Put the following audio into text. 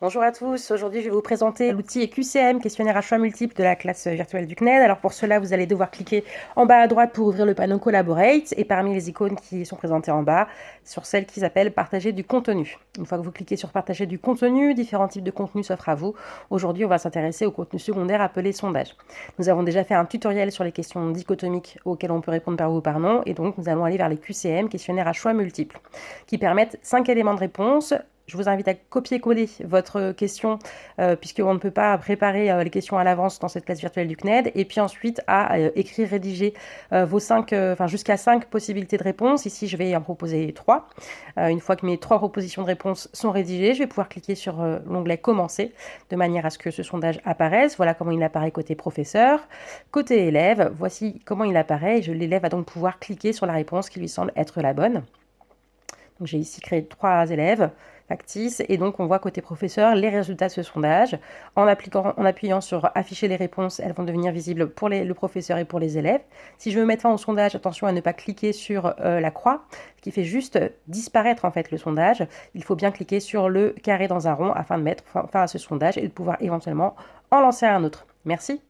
Bonjour à tous, aujourd'hui je vais vous présenter l'outil QCM, questionnaire à choix multiples de la classe virtuelle du CNED. Alors pour cela, vous allez devoir cliquer en bas à droite pour ouvrir le panneau Collaborate et parmi les icônes qui sont présentées en bas, sur celle qui s'appelle Partager du contenu. Une fois que vous cliquez sur Partager du contenu, différents types de contenus s'offrent à vous. Aujourd'hui, on va s'intéresser au contenu secondaire appelé sondage. Nous avons déjà fait un tutoriel sur les questions dichotomiques auxquelles on peut répondre par oui ou par non et donc nous allons aller vers les QCM, questionnaire à choix multiples, qui permettent 5 éléments de réponse je vous invite à copier-coller votre question, euh, puisqu'on ne peut pas préparer euh, les questions à l'avance dans cette classe virtuelle du CNED, et puis ensuite à euh, écrire, rédiger vos cinq, enfin jusqu'à cinq possibilités de réponse. Ici, je vais en proposer trois. une fois que mes trois propositions de réponse sont rédigées, je vais pouvoir cliquer sur l'onglet Commencer, de manière à ce que ce sondage apparaisse. Voilà comment il apparaît côté professeur. Côté élève, voici comment il apparaît. L'élève va donc pouvoir cliquer sur la réponse qui lui semble être la bonne. J'ai ici créé trois élèves et donc on voit côté professeur les résultats de ce sondage. En, appliquant, en appuyant sur afficher les réponses, elles vont devenir visibles pour le professeur et pour les élèves. Si je veux mettre fin au sondage, attention à ne pas cliquer sur euh, la croix, qui fait juste disparaître en fait le sondage. Il faut bien cliquer sur le carré dans un rond afin de mettre fin à ce sondage et de pouvoir éventuellement en lancer un autre. Merci.